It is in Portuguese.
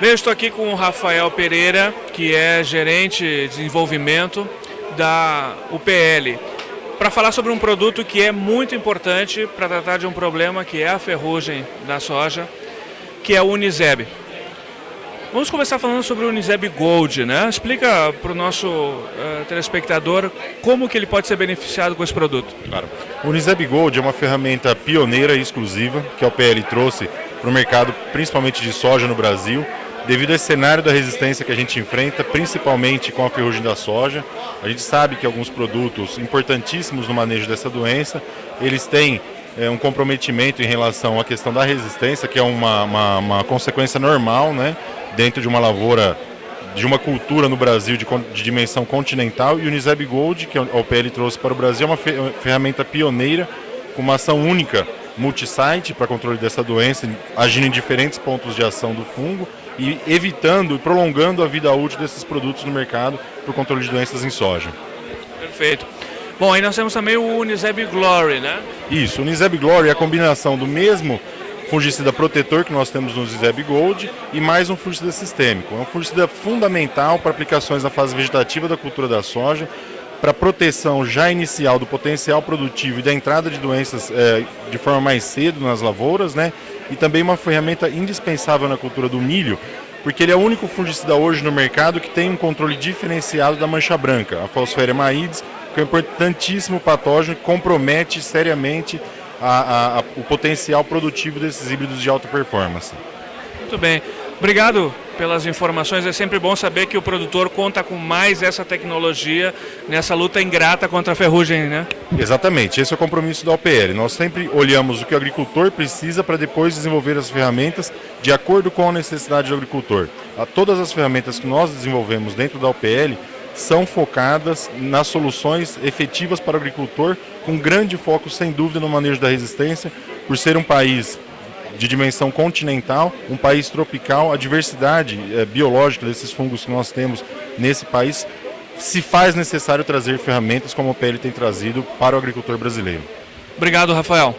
Bem, eu estou aqui com o Rafael Pereira, que é gerente de desenvolvimento da UPL, para falar sobre um produto que é muito importante para tratar de um problema que é a ferrugem da soja, que é o Uniseb. Vamos começar falando sobre o Uniseb Gold, né? Explica para o nosso uh, telespectador como que ele pode ser beneficiado com esse produto. Claro. O Uniseb Gold é uma ferramenta pioneira e exclusiva que a UPL trouxe para o mercado, principalmente de soja no Brasil, devido a esse cenário da resistência que a gente enfrenta, principalmente com a ferrugem da soja. A gente sabe que alguns produtos importantíssimos no manejo dessa doença, eles têm é, um comprometimento em relação à questão da resistência, que é uma, uma, uma consequência normal, né, dentro de uma lavoura, de uma cultura no Brasil de, de dimensão continental, e o Uniseb Gold, que a OPL trouxe para o Brasil, é uma ferramenta pioneira, com uma ação única multisite para controle dessa doença, agindo em diferentes pontos de ação do fungo e evitando e prolongando a vida útil desses produtos no mercado para o controle de doenças em soja. Perfeito. Bom, aí nós temos também o Uniseb Glory, né? Isso, o Uniseb Glory é a combinação do mesmo fungicida protetor que nós temos no Uniseb Gold e mais um fungicida sistêmico. É um fungicida fundamental para aplicações na fase vegetativa da cultura da soja, para proteção já inicial do potencial produtivo e da entrada de doenças é, de forma mais cedo nas lavouras, né? E também uma ferramenta indispensável na cultura do milho, porque ele é o único fungicida hoje no mercado que tem um controle diferenciado da mancha branca, a Falciparum maides, que é um importantíssimo patógeno que compromete seriamente a, a, a, o potencial produtivo desses híbridos de alta performance. Muito bem. Obrigado pelas informações. É sempre bom saber que o produtor conta com mais essa tecnologia nessa luta ingrata contra a ferrugem, né? Exatamente. Esse é o compromisso da OPL. Nós sempre olhamos o que o agricultor precisa para depois desenvolver as ferramentas de acordo com a necessidade do agricultor. Todas as ferramentas que nós desenvolvemos dentro da OPL são focadas nas soluções efetivas para o agricultor, com grande foco, sem dúvida, no manejo da resistência, por ser um país de dimensão continental, um país tropical, a diversidade é, biológica desses fungos que nós temos nesse país se faz necessário trazer ferramentas como a PL tem trazido para o agricultor brasileiro. Obrigado, Rafael.